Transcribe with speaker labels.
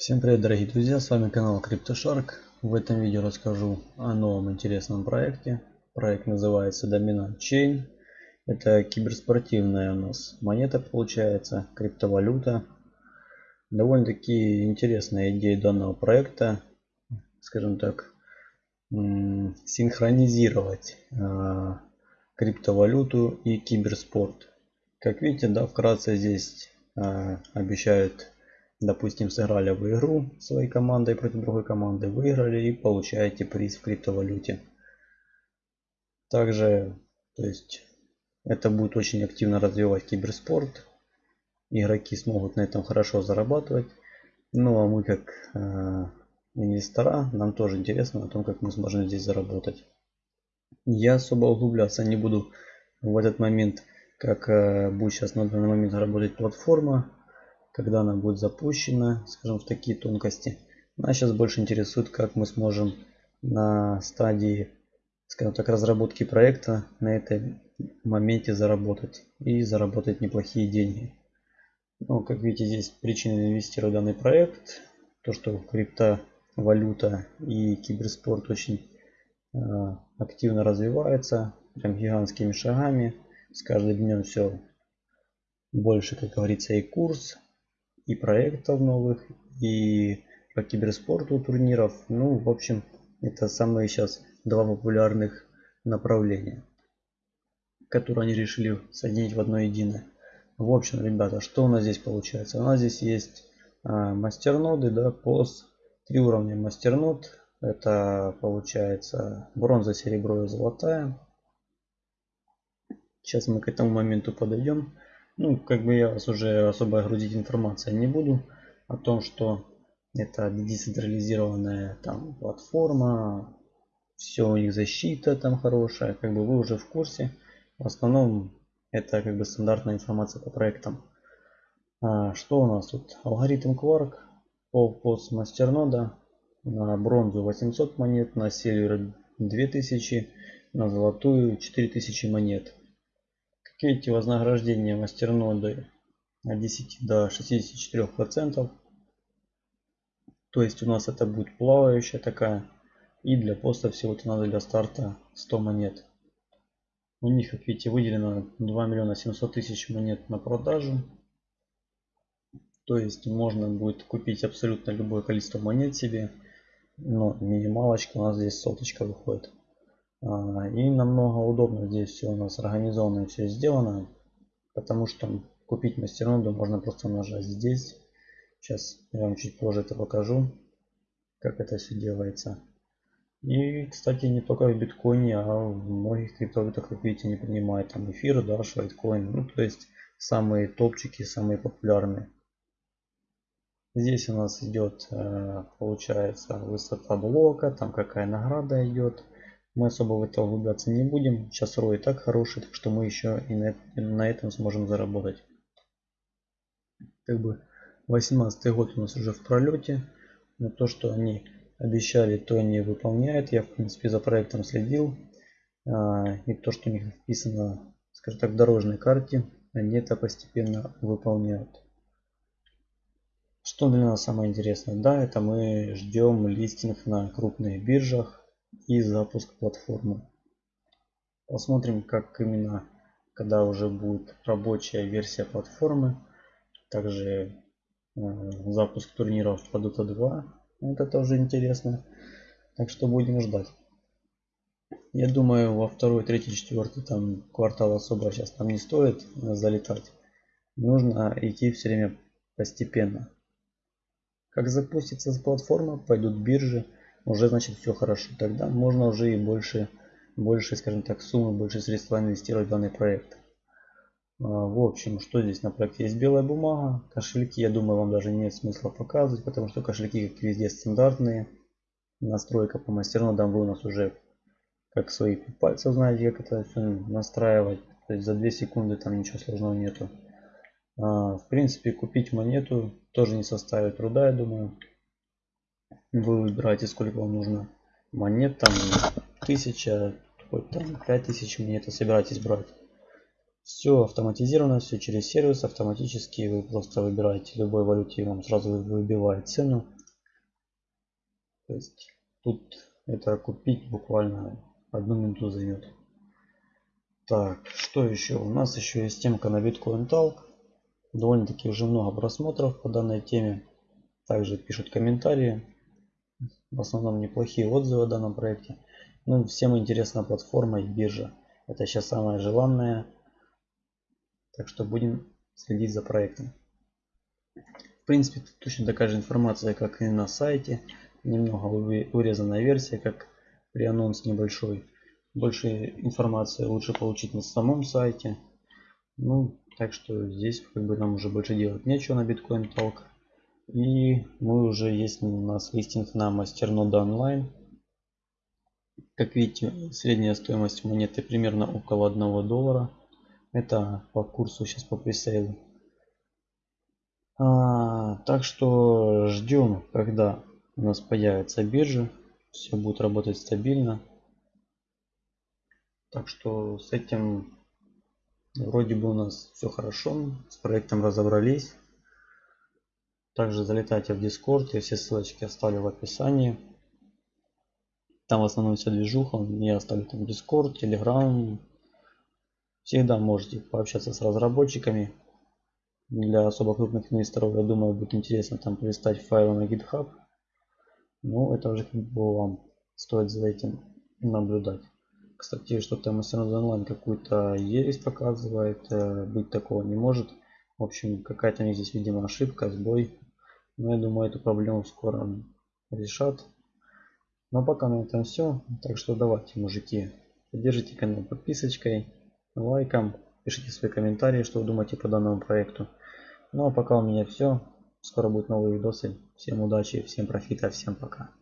Speaker 1: Всем привет дорогие друзья, с вами канал CryptoShark. В этом видео расскажу о новом интересном проекте. Проект называется Dominant Chain. Это киберспортивная у нас монета получается, криптовалюта. Довольно-таки интересная идея данного проекта, скажем так, синхронизировать а, криптовалюту и киберспорт. Как видите, да, вкратце здесь а, обещают допустим, сыграли в игру своей командой против другой команды, выиграли и получаете приз в криптовалюте. Также, то есть, это будет очень активно развивать киберспорт. Игроки смогут на этом хорошо зарабатывать. Ну а мы как э, инвестора, нам тоже интересно о том, как мы сможем здесь заработать. Я особо углубляться не буду в этот момент, как э, будет сейчас на данный момент работать платформа когда она будет запущена, скажем, в такие тонкости. Нас сейчас больше интересует, как мы сможем на стадии, скажем так, разработки проекта на этом моменте заработать и заработать неплохие деньги. Ну, как видите, здесь причины инвестировать в данный проект, то, что криптовалюта и киберспорт очень э, активно развивается, прям гигантскими шагами. С каждым днем все больше, как говорится, и курс и проектов новых, и по киберспорту турниров. Ну, в общем, это самые сейчас два популярных направления, которые они решили соединить в одно единое. В общем, ребята, что у нас здесь получается? У нас здесь есть а, мастерноды, да, POS, три уровня мастернод. Это получается бронза, серебро и золотая. Сейчас мы к этому моменту подойдем. Ну, как бы я вас уже особо грузить информацией не буду о том, что это децентрализированная там платформа, все у них защита там хорошая, как бы вы уже в курсе. В основном это как бы стандартная информация по проектам. А, что у нас тут? Алгоритм Quark по пост мастернода на бронзу 800 монет, на сильвер 2000, на золотую 4000 монет. Эти вознаграждения мастерноды от 10 до 64 процентов. То есть у нас это будет плавающая такая. И для поста всего-то надо для старта 100 монет. У них, как видите, выделено 2 миллиона 700 тысяч монет на продажу. То есть можно будет купить абсолютно любое количество монет себе. Но минималочка у нас здесь соточка выходит. А, и намного удобно здесь все у нас организовано и все сделано. Потому что купить мастерноду можно просто нажать здесь. Сейчас я вам чуть позже это покажу, как это все делается. И, кстати, не только в биткоине, а в многих криптовалютах, как видите, не принимает там эфир, да, швайткоин. Ну, то есть самые топчики, самые популярные. Здесь у нас идет, э, получается, высота блока, там какая награда идет. Мы особо в это углубляться не будем. Сейчас рой так хороший, так что мы еще и на, на этом сможем заработать. Как бы 18 год у нас уже в пролете. Но то, что они обещали, то они выполняют. Я, в принципе, за проектом следил. А, и то, что у них вписано, скажем так, в дорожной карте, они это постепенно выполняют. Что для нас самое интересное? Да, это мы ждем листинг на крупных биржах и запуск платформы. Посмотрим, как именно, когда уже будет рабочая версия платформы. Также э, запуск турниров по Dota 2. Вот это уже интересно. Так что будем ждать. Я думаю, во второй, третий, четвертый там квартал особо сейчас там не стоит залетать. Нужно идти все время постепенно. Как запустится платформа, пойдут биржи, уже значит все хорошо. Тогда можно уже и больше, больше скажем так, суммы, больше средств инвестировать в данный проект. А, в общем, что здесь на проекте? Есть белая бумага, кошельки, я думаю, вам даже нет смысла показывать, потому что кошельки, как везде, стандартные. Настройка по мастернодам вы у нас уже как свои пальцы знаете, как это все настраивать. То есть за 2 секунды там ничего сложного нету. А, в принципе, купить монету тоже не составит труда, я думаю. Вы выбираете, сколько вам нужно монет, там 1000, хоть там 5000 монет, собираетесь брать. Все автоматизировано, все через сервис автоматически. Вы просто выбираете любой валюте, вам сразу выбивает цену. То есть тут это купить буквально одну минуту займет. Так, что еще? У нас еще есть темка на Bitcoin Talk. Довольно-таки уже много просмотров по данной теме. Также пишут комментарии. В основном неплохие отзывы о данном проекте. Ну, всем интересна платформа и биржа. Это сейчас самое желанное. Так что будем следить за проектом. В принципе, точно такая же информация, как и на сайте. Немного урезанная версия, как при анонс небольшой. Больше информации лучше получить на самом сайте. Ну, так что здесь как бы нам уже больше делать нечего на Bitcoin Talk. И мы уже есть у нас листинг на Мастернода онлайн. Как видите, средняя стоимость монеты примерно около 1 доллара. Это по курсу сейчас по пресейлу. А, так что ждем, когда у нас появится биржа. Все будет работать стабильно. Так что с этим вроде бы у нас все хорошо. С проектом разобрались. Также залетайте в Discord. Я все ссылочки оставлю в описании. Там в основном вся движуха. Я оставлю там Discord, Telegram. Всегда можете пообщаться с разработчиками. Для особо крупных инвесторов, я думаю, будет интересно там полистать файлы на GitHub. Но это уже как бы вам стоит за этим наблюдать. Кстати, что-то Mastercard онлайн какую-то ересь показывает. Э, быть такого не может. В общем, какая-то у них здесь, видимо, ошибка, сбой. Но я думаю, эту проблему скоро решат. Ну а пока на этом все. Так что давайте, мужики, поддержите канал подписочкой, лайком, пишите свои комментарии, что вы думаете по данному проекту. Ну а пока у меня все. Скоро будут новые видосы. Всем удачи, всем профита, всем пока.